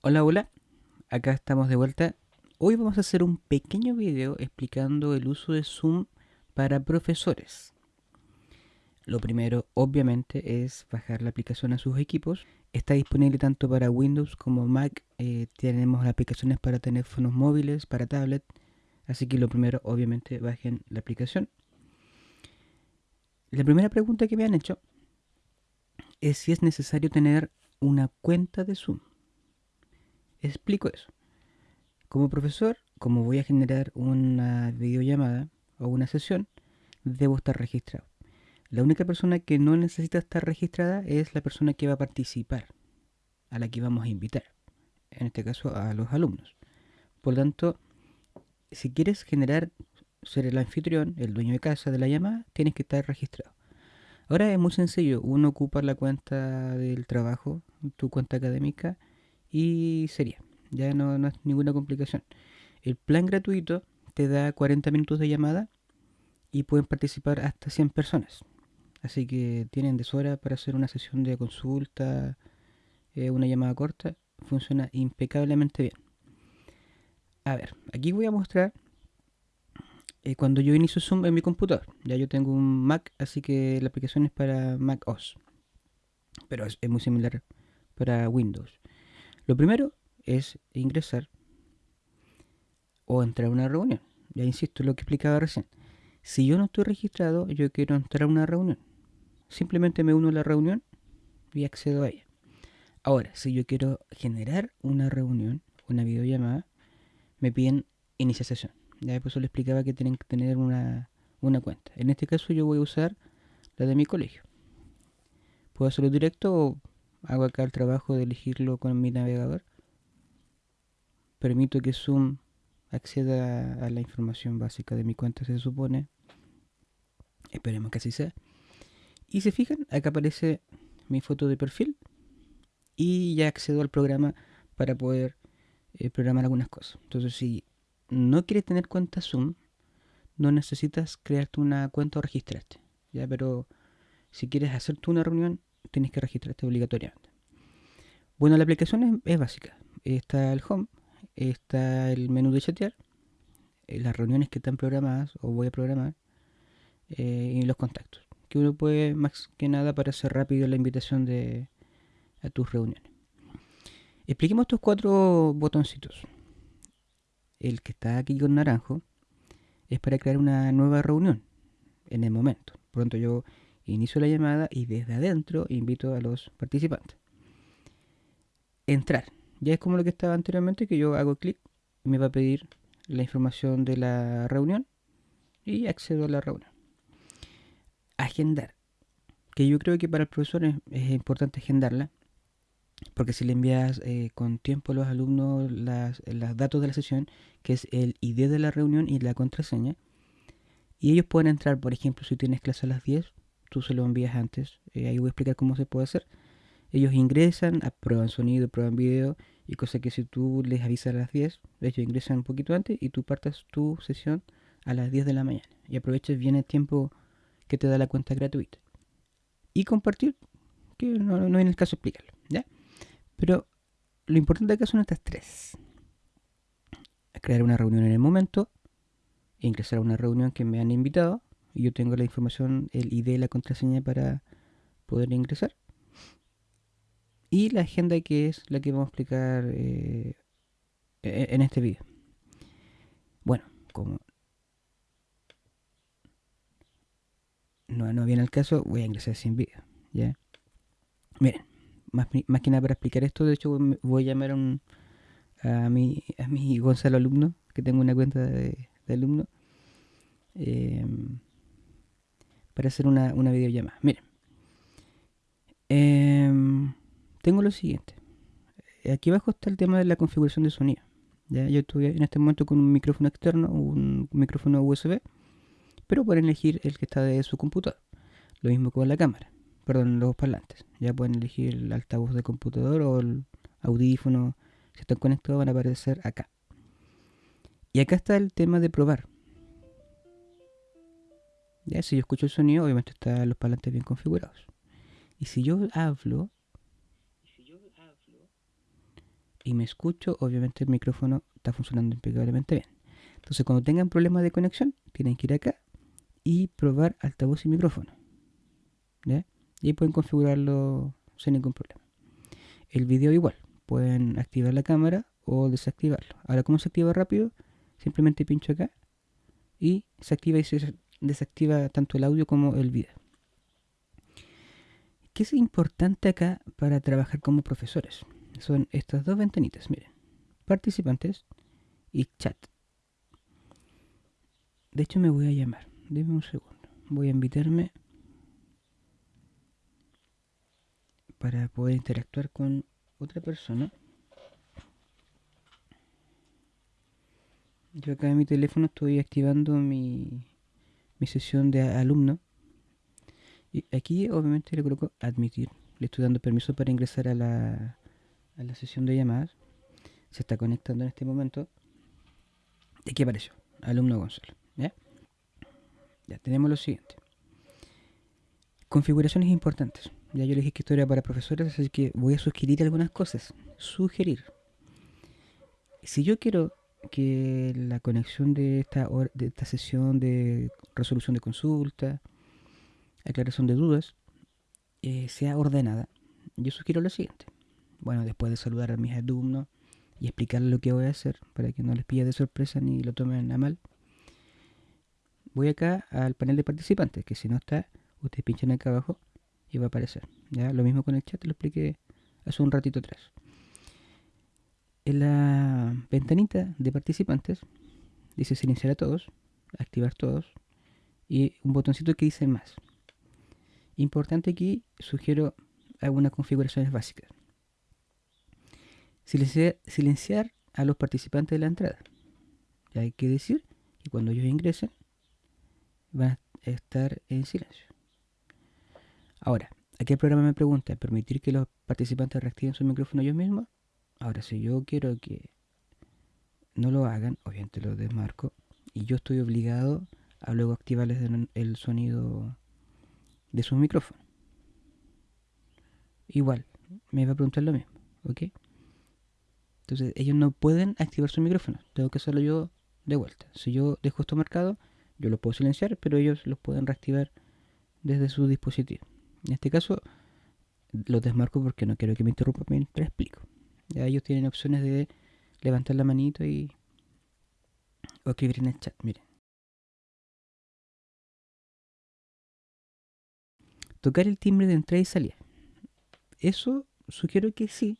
Hola, hola, acá estamos de vuelta. Hoy vamos a hacer un pequeño video explicando el uso de Zoom para profesores. Lo primero, obviamente, es bajar la aplicación a sus equipos. Está disponible tanto para Windows como Mac. Eh, tenemos aplicaciones para teléfonos móviles, para tablet. Así que lo primero, obviamente, bajen la aplicación. La primera pregunta que me han hecho es si es necesario tener una cuenta de Zoom. Explico eso. Como profesor, como voy a generar una videollamada o una sesión, debo estar registrado. La única persona que no necesita estar registrada es la persona que va a participar, a la que vamos a invitar. En este caso, a los alumnos. Por lo tanto, si quieres generar, ser el anfitrión, el dueño de casa de la llamada, tienes que estar registrado. Ahora es muy sencillo, uno ocupa la cuenta del trabajo, tu cuenta académica, y sería. Ya no, no es ninguna complicación. El plan gratuito te da 40 minutos de llamada y pueden participar hasta 100 personas. Así que tienen deshora para hacer una sesión de consulta, eh, una llamada corta. Funciona impecablemente bien. A ver, aquí voy a mostrar eh, cuando yo inicio Zoom en mi computador. Ya yo tengo un Mac, así que la aplicación es para Mac OS. Pero es, es muy similar para Windows. Lo primero es ingresar o entrar a una reunión. Ya insisto, lo que explicaba recién. Si yo no estoy registrado, yo quiero entrar a una reunión. Simplemente me uno a la reunión y accedo a ella. Ahora, si yo quiero generar una reunión, una videollamada, me piden iniciar sesión. Ya por eso le explicaba que tienen que tener una, una cuenta. En este caso yo voy a usar la de mi colegio. Puedo hacerlo directo o hago acá el trabajo de elegirlo con mi navegador. Permito que Zoom acceda a la información básica de mi cuenta, se supone. Esperemos que así sea. Y se fijan, acá aparece mi foto de perfil. Y ya accedo al programa para poder eh, programar algunas cosas. Entonces, si no quieres tener cuenta Zoom, no necesitas crearte una cuenta o registrarte. ¿ya? Pero si quieres hacer tú una reunión, tienes que registrarte obligatoriamente. Bueno, la aplicación es, básica. Está el home, está el menú de chatear, eh, las reuniones que están programadas o voy a programar eh, y los contactos. Que uno puede más que nada para hacer rápido la invitación de a tus reuniones. Expliquemos estos cuatro botoncitos. El que está aquí con naranjo es para crear una nueva reunión en el momento. Pronto yo inicio la llamada y desde adentro invito a los participantes. Entrar. Ya es como lo que estaba anteriormente, que yo hago clic y me va a pedir la información de la reunión y accedo a la reunión. Agendar. Que yo creo que para el profesor es, importante agendarla, porque si le envías eh, con tiempo a los alumnos los datos de la sesión, que es el ID de la reunión y la contraseña, y ellos pueden entrar, por ejemplo, si tienes clase a las 10, tú se lo envías antes. Eh, ahí voy a explicar cómo se puede hacer. Ellos ingresan, prueban sonido, prueban video y cosa que si tú les avisas a las 10, ellos ingresan un poquito antes y tú partas tu sesión a las 10 de la mañana y aproveches bien el tiempo que te da la cuenta gratuita. Y compartir, que no, no en el caso explicarlo, ¿ya? Pero lo importante acá son estas tres. Crear una reunión en el momento, ingresar a una reunión que me han invitado, yo tengo la información, el ID la contraseña para poder ingresar. Y la agenda que es la que vamos a explicar eh, e-, en este vídeo. Bueno, como no, no viene el caso, voy a ingresar sin vídeo. ¿ya? Miren, más, más que nada para explicar esto, de hecho voy a llamar a, un, a, mi, a mi Gonzalo alumno, que tengo una cuenta de, alumno. Eh, para hacer una, una videollamada. Miren. Em, tengo lo siguiente. Aquí abajo está el tema de la configuración de sonido. Yo estoy en este momento con un micrófono externo, un micrófono USB, pero pueden elegir el que está de su computador. Lo mismo con la cámara, perdón, los parlantes. Ya pueden elegir el altavoz de computador o el audífono. Si están conectados van a aparecer acá. Y acá está el tema de probar. Si yo escucho el sonido, obviamente están los parlantes bien configurados. Y si yo hablo, y me escucho, obviamente el micrófono está funcionando impecablemente bien. Entonces cuando tengan problemas de conexión, tienen que ir acá y probar altavoz y micrófono. ¿Ya? Y pueden configurarlo sin ningún problema. El video igual, pueden activar la cámara o desactivarlo. Ahora, ¿cómo se activa rápido? Simplemente pincho acá y se activa y se desactiva tanto el audio como el video. ¿Qué es importante acá para trabajar como profesores? Son estas dos ventanitas, miren. Participantes y chat. De hecho me voy a llamar. Deme un segundo. Voy a invitarme para poder interactuar con otra persona. Yo acá en mi teléfono estoy activando mi, mi sesión de alumno. Y aquí obviamente le coloco admitir. Le estoy dando permiso para ingresar a la, a la sesión de llamadas. Se está conectando en este momento. Y aquí apareció. Alumno Gonzalo. ¿Ya? Ya tenemos lo siguiente. Configuraciones importantes. Ya yo les dije que esto era para profesores, así que voy a sugerir algunas cosas. Sugerir. Si yo quiero que la conexión de esta, esta sesión de resolución de consulta, aclaración de dudas, eh, sea ordenada, yo sugiero lo siguiente. Bueno, después de saludar a mis alumnos y explicarles lo que voy a hacer para que no les pille de sorpresa ni lo tomen a mal, voy acá al panel de participantes, que si no está, ustedes pinchan acá abajo y va a aparecer. ¿ya? Lo mismo con el chat, lo expliqué hace un ratito atrás. En la ventanita de participantes dice silenciar a todos, activar todos y un botoncito que dice más. Importante aquí, sugiero algunas configuraciones básicas. Silenciar, silenciar a los participantes de la entrada. Ya hay que decir que cuando ellos ingresen van a estar en silencio. Ahora, aquí el programa me pregunta, ¿permitir que los participantes reactiven su micrófono ellos mismos? Ahora, si yo quiero que no lo hagan, obviamente lo desmarco, y yo estoy obligado a luego activarles el sonido de su micrófono. Igual, me va a preguntar lo mismo, ¿ok? Entonces, ellos no pueden activar su micrófono, tengo que hacerlo yo de vuelta. Si yo dejo esto marcado, yo lo puedo silenciar, pero ellos los pueden reactivar desde su dispositivo. En este caso, lo desmarco porque no quiero que me interrumpa mientras explico. Ya ellos tienen opciones de levantar la manito y o escribir en el chat. Miren. Tocar el timbre de entrada y salida. Eso sugiero que sí,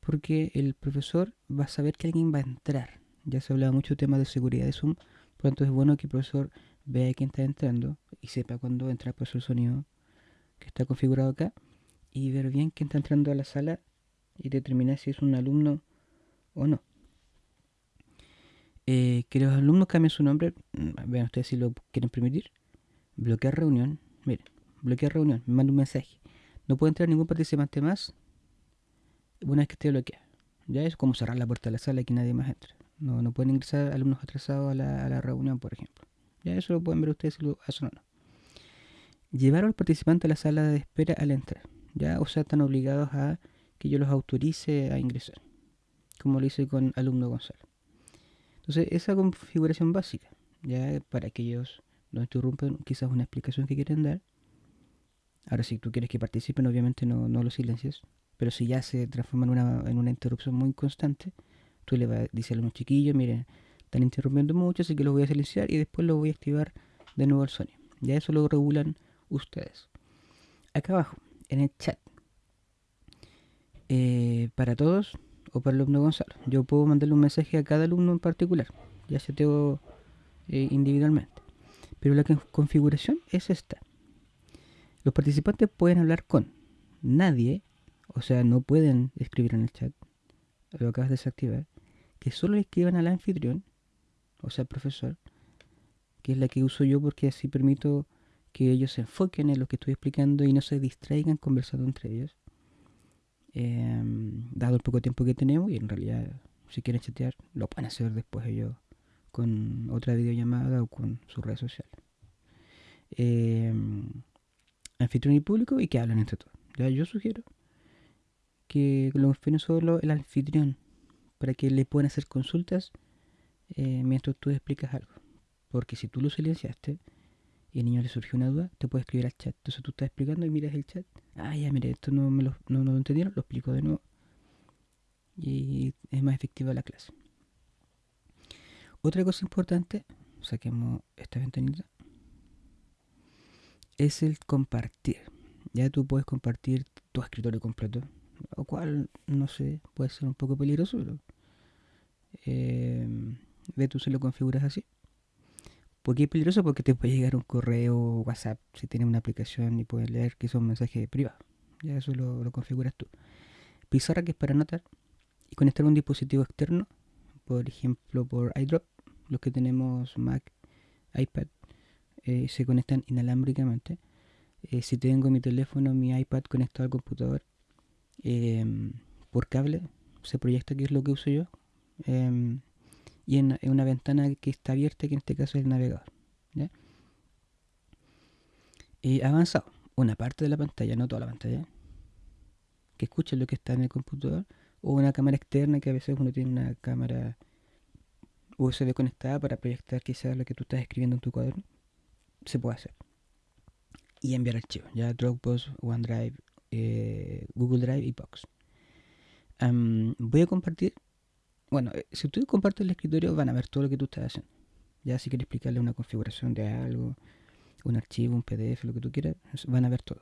porque el profesor va a saber que alguien va a entrar. Ya se hablaba mucho tema de seguridad de Zoom, por lo tanto es bueno que el profesor vea quién está entrando y sepa cuándo entra por su sonido que está configurado acá y ver bien quién está entrando a la sala y determinar si es un alumno o no. Eh, que los alumnos cambien su nombre, mm, vean ustedes si lo quieren permitir. Bloquear reunión, miren, bloquear reunión, me manda un mensaje. No puede entrar ningún participante más una vez que esté bloqueado. Ya es como cerrar la puerta de la sala y que nadie más entre. No, no pueden ingresar alumnos atrasados a la, a la reunión, por ejemplo. Ya eso lo pueden ver ustedes si lo hacen o no llevar al participante a la sala de espera al entrar. ¿ya? O sea, están obligados a que yo los autorice a ingresar, como lo hice con alumno Gonzalo. Entonces, esa configuración básica, ya para que ellos no interrumpan quizás una explicación que quieren dar. Ahora, si tú quieres que participen, obviamente no, no lo silencies, pero si ya se transforma en una, en una interrupción muy constante, tú le vas a decir a los chiquillos, miren, están interrumpiendo mucho, así que los voy a silenciar y después los voy a activar de nuevo el sonido. Ya eso lo regulan ustedes. Acá abajo, en el chat, eh, para todos o para el alumno Gonzalo, yo puedo mandarle un mensaje a cada alumno en particular, ya se tengo eh, individualmente. Pero la configuración es esta. Los participantes pueden hablar con nadie, o sea, no pueden escribir en el chat, lo acabas de desactivar, que solo le escriban al anfitrión, o sea, profesor, que es la que uso yo porque así permito que ellos se enfoquen en lo que estoy explicando y no se distraigan conversando entre ellos. Em, dado el poco tiempo que tenemos, y en realidad, si quieren chatear, lo pueden hacer después ellos con otra videollamada o con sus redes sociales. Eh, anfitrión y público y que hablen entre todos. ¿Ya? Yo sugiero que lo confíen solo el anfitrión para que le puedan hacer consultas eh, mientras tú explicas algo. Porque si tú lo silenciaste y al niño le surgió una duda, te puede escribir al chat. Entonces tú estás explicando y miras el chat. Ah, ya, mire, esto no me lo, no, lo entendieron, lo explico de nuevo. Y es más efectiva la clase. Otra cosa importante, saquemos esta ventanita, es el compartir. Ya tú puedes compartir tu escritorio completo, lo cual, no sé, puede ser un poco peligroso, pero eh, ve tú se lo configuras así. ¿Por qué es peligroso? Porque te puede llegar un correo WhatsApp si tienes una aplicación y puedes leer que son mensajes privados. Ya eso lo, configuras tú. Pizarra que es para anotar y conectar un dispositivo externo, por ejemplo por iDrop, los que tenemos Mac, iPad, eh, se conectan inalámbricamente. Eh, si tengo mi teléfono, mi iPad conectado al computador em, por cable, se proyecta que es lo que uso yo. Y en, una ventana que está abierta, que en este caso es el navegador. ¿ya? avanzado, una parte de la pantalla, no toda la pantalla, que escuche lo que está en el computador, o una cámara externa que a veces uno tiene una cámara USB conectada para proyectar quizás lo que tú estás escribiendo en tu cuaderno, se puede hacer. Y enviar archivos, ya Dropbox, OneDrive, eh, Google Drive y Box. voy a compartir bueno, eh, si tú compartes el escritorio van a ver todo lo que tú estás haciendo. Ya si quieres explicarle una configuración de algo, un archivo, un PDF, lo que tú quieras, van a ver todo.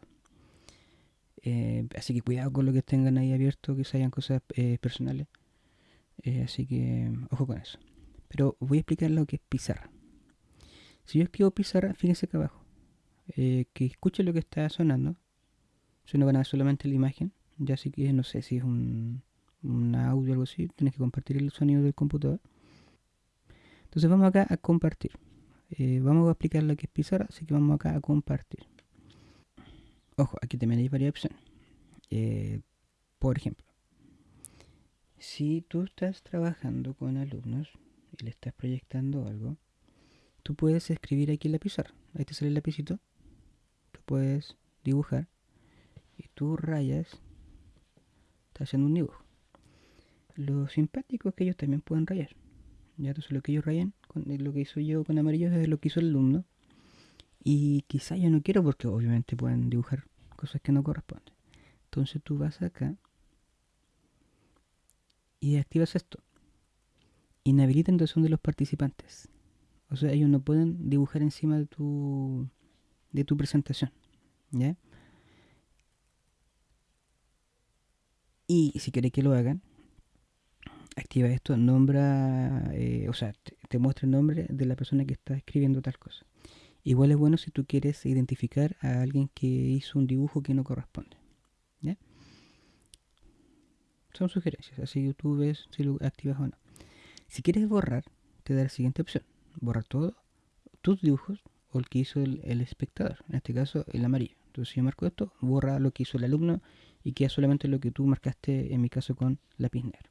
Eh, así que cuidado con lo que tengan ahí abierto, que se hayan cosas eh, personales. así que ojo con eso. Pero voy a explicar lo que es pizarra. Si yo escribo pizarra, fíjense acá abajo. que escuche lo que está sonando. Si no van a ver solamente la imagen. Ya así que no sé si es un un audio o algo así, tienes que compartir el sonido del computador. Entonces vamos acá a compartir. Eh, vamos a explicar lo que es pizarra, así que vamos acá a compartir. Ojo, aquí también hay varias opciones. Eh, por ejemplo, si tú estás trabajando con alumnos y le estás proyectando algo, tú puedes escribir aquí en la pizarra. Ahí te sale el lapicito. Tú puedes dibujar y tú rayas. Estás haciendo un dibujo lo simpático es que ellos también pueden rayar. Ya entonces lo que ellos rayan, con, lo que hizo yo con amarillo es lo que hizo el alumno. Y quizá yo no quiero porque obviamente pueden dibujar cosas que no corresponden. Entonces tú vas acá y activas esto. Inhabilita entonces de los participantes. O sea, ellos no pueden dibujar encima de tu de tu presentación. ¿Ya? Y si quieres que lo hagan, activa esto, nombra, eh, o sea, te, muestra el nombre de la persona que está escribiendo tal cosa. Igual es bueno si tú quieres identificar a alguien que hizo un dibujo que no corresponde. ¿ya? Son sugerencias, así tú ves si lo activas o no. Si quieres borrar, te da la siguiente opción. Borrar todo, tus dibujos o el que hizo el, el espectador, en este caso el amarillo. Entonces si yo marco esto, borra lo que hizo el alumno y queda solamente lo que tú marcaste en mi caso con lápiz negro.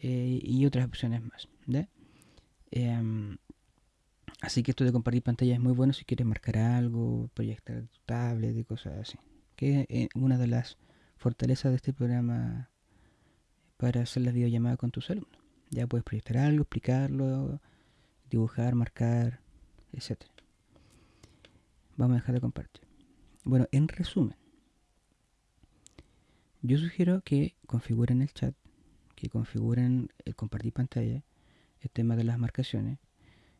Eh, y otras opciones más. Em, así que esto de compartir pantalla es muy bueno si quieres marcar algo, proyectar tu tablet y cosas así. Que es una de las fortalezas de este programa para hacer las videollamadas con tus alumnos. Ya puedes proyectar algo, explicarlo, dibujar, marcar, etc. Vamos a dejar de compartir. Bueno, en resumen, yo sugiero que configuren el chat que configuren el compartir pantalla, el tema de las marcaciones.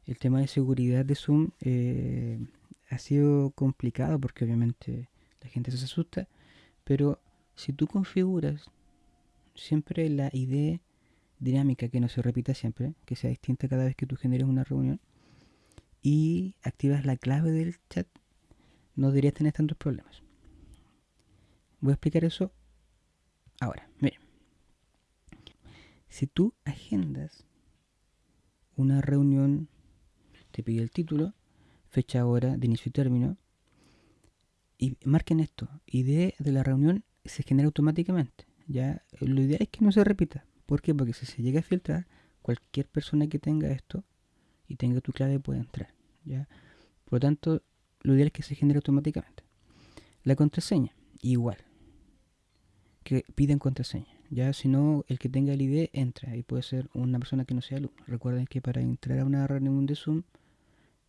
El tema de seguridad de Zoom eh, ha sido complicado porque obviamente la gente se asusta, pero si tú configuras siempre la idea dinámica que no se repita siempre, que sea distinta cada vez que tú generes una reunión, y activas la clave del chat, no deberías tener tantos problemas. Voy a explicar eso ahora. Miren. Si tú agendas una reunión, te pide el título, fecha, hora de inicio y término, y marquen esto, idea de la reunión se genera automáticamente. Ya, lo ideal es que no se repita. ¿Por qué? Porque si se llega a filtrar, cualquier persona que tenga esto y tenga tu clave puede entrar. ¿ya? Por lo tanto, lo ideal es que se genere automáticamente. La contraseña, igual. Que piden contraseña. Ya si no, el que tenga el ID entra y puede ser una persona que no sea alumno. Recuerden que para entrar a una reunión de Zoom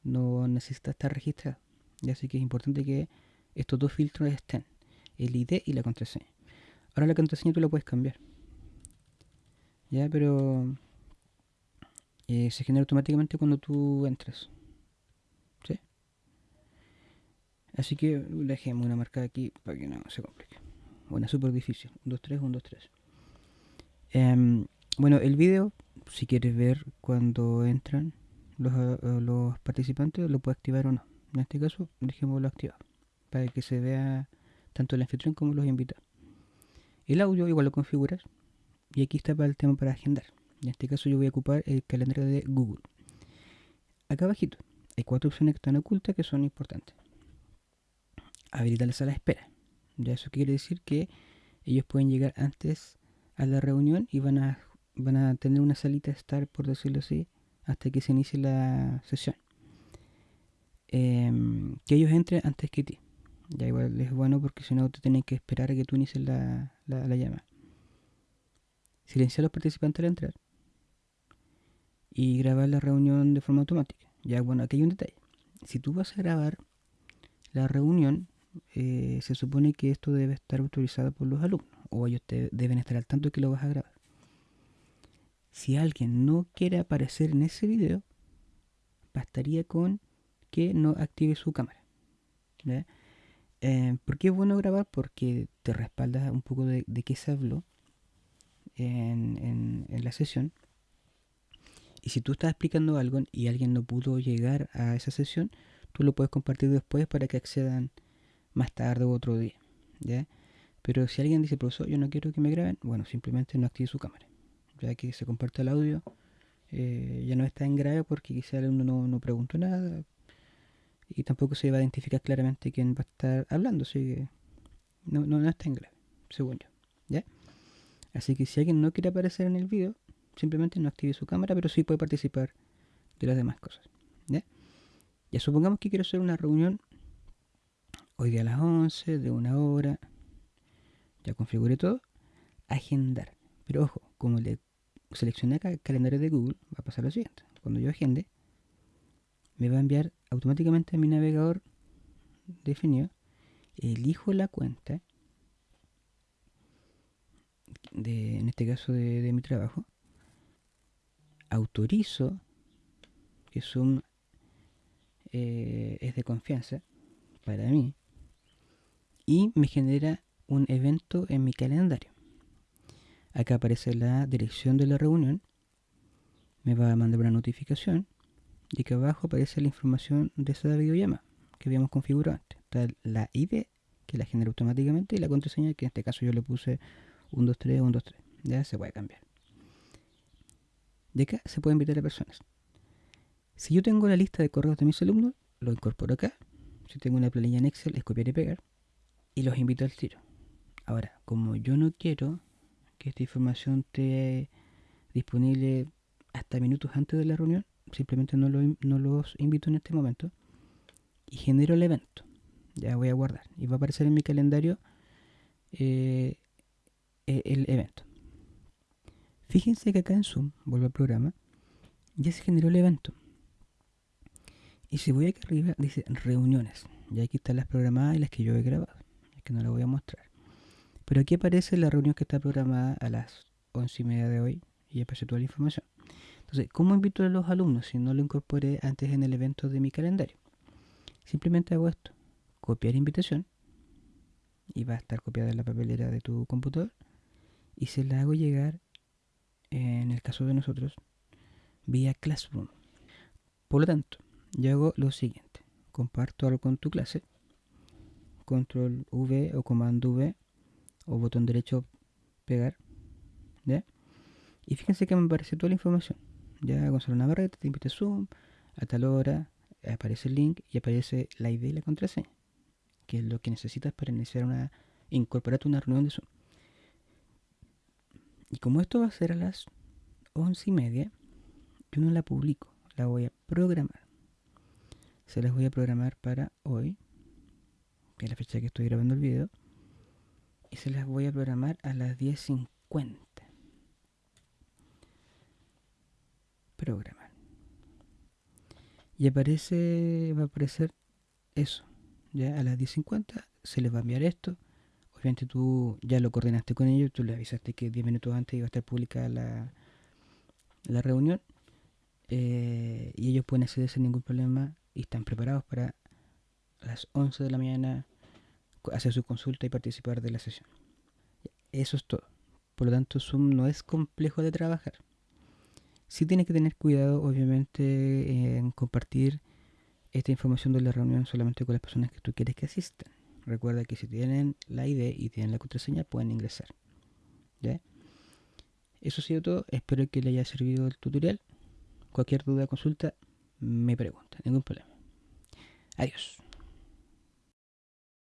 no necesita estar registrado. Ya así que es importante que estos dos filtros estén, el ID y la contraseña. Ahora la contraseña tú la puedes cambiar. Ya, pero eh, se genera automáticamente cuando tú entras. ¿Sí? Así que dejemos una marca aquí para que no se complique. Bueno, súper difícil. 1, 2, 3, 1, 2, 3. Bueno, el video, si quieres ver cuando entran los, uh, los participantes, lo puedes activar o no. En este caso, dejémoslo activado. Para que se vea tanto el anfitrión como los invitados. El audio igual lo configuras. Y aquí está para el tema para agendar. En este caso yo voy a ocupar el calendario de Google. Acá abajito hay cuatro opciones que están ocultas que son importantes. Habilitar la sala de espera. Ya eso quiere decir que ellos pueden llegar antes a la reunión y van a, van a tener una salita estar, por decirlo así, hasta que se inicie la sesión. Em, que ellos entren antes que ti. Ya igual es bueno porque si no te tienen que esperar a que tú inicies la, la, la llama. Silenciar a los participantes al entrar. Y grabar la reunión de forma automática. Ya bueno, aquí hay un detalle. Si tú vas a grabar la reunión, eh, se supone que esto debe estar autorizado por los alumnos o ellos deben estar al tanto de que lo vas a grabar. Si alguien no quiere aparecer en ese video, bastaría con que no active su cámara. Eh, ¿Por qué es bueno grabar? Porque te respalda un poco de, qué se habló en, en la sesión. Y si tú estás explicando algo y alguien no pudo llegar a esa sesión, tú lo puedes compartir después para que accedan más tarde u otro día. Pero si alguien dice, profesor, yo no quiero que me graben, bueno, simplemente no active su cámara. Ya que se comparte el audio, eh, ya no está en grave porque quizá el alumno no, no preguntó nada y tampoco se va a identificar claramente quién va a estar hablando, así que no, no, no está en grave, según yo. ¿ya? Así que si alguien no quiere aparecer en el video, simplemente no active su cámara, pero sí puede participar de las demás cosas. ¿ya? ya supongamos que quiero hacer una reunión hoy día a las 11, de una hora, ya configure todo, agendar. Pero ojo, como le seleccioné acá el calendario de Google, va a pasar lo siguiente. Cuando yo agende, me va a enviar automáticamente a mi navegador definido, elijo la cuenta, de, en este caso de, mi trabajo, autorizo que Zoom eh, es de confianza para mí, y me genera un evento en mi calendario. Acá aparece la dirección de la reunión, me va a mandar una notificación y acá abajo aparece la información de esa videollamada que habíamos configurado antes. Está la ID que la genera automáticamente y la contraseña que en este caso yo le puse 123 123. Ya se puede cambiar. De acá se puede invitar a personas. Si yo tengo la lista de correos de mis alumnos, lo incorporo acá. Si tengo una planilla en Excel, es copiar y pegar y los invito al tiro. Ahora, como yo no quiero que esta información esté disponible hasta minutos antes de la reunión, simplemente no, los invito en este momento y genero el evento. Ya voy a guardar y va a aparecer en mi calendario eh, e, el evento. Fíjense que acá en Zoom, vuelvo al programa, ya se generó el evento. Y si voy aquí arriba, dice reuniones. Y aquí están las programadas y las que yo he grabado que no la voy a mostrar. Pero aquí aparece la reunión que está programada a las once y media de hoy y aparece toda la información. Entonces, ¿cómo invito a los alumnos si no lo incorporé antes en el evento de mi calendario? Simplemente hago esto, copiar invitación y va a estar copiada en la papelera de tu computador y se la hago llegar, en el caso de nosotros, vía Classroom. Por lo tanto, yo hago lo siguiente, comparto algo con tu clase control V o comando V o botón derecho pegar. ¿ya? Y fíjense que me aparece toda la información. Ya Gonzalo Navarrete te invita a Zoom, a tal hora, aparece el link y aparece la ID y la contraseña, que es lo que necesitas para iniciar una, incorporarte una reunión de Zoom. Y como esto va a ser a las once y media, yo no la publico, la voy a programar. Se las voy a programar para hoy, que es la fecha que estoy grabando el video, y se las voy a programar a las 10.50. cuenta. Programar. Y aparece, va a aparecer eso. Ya a las 10.50 se les va a enviar esto. Obviamente tú ya lo coordinaste con ellos, tú le avisaste que 10 minutos antes iba a estar publicada la, la reunión. Eh, y ellos pueden acceder sin ningún problema y están preparados para las 11 de la mañana hacer su consulta y participar de la sesión. Eso es todo. Por lo tanto, Zoom no es complejo de trabajar. Sí tienes que tener cuidado, obviamente, en compartir esta información de la reunión solamente con las personas que tú quieres que asistan. Recuerda que si tienen la ID y tienen la contraseña, pueden ingresar. ¿Ya? Eso ha sido todo. Espero que les haya servido el tutorial. Cualquier duda o consulta, me pregunta. Ningún problema. Adiós.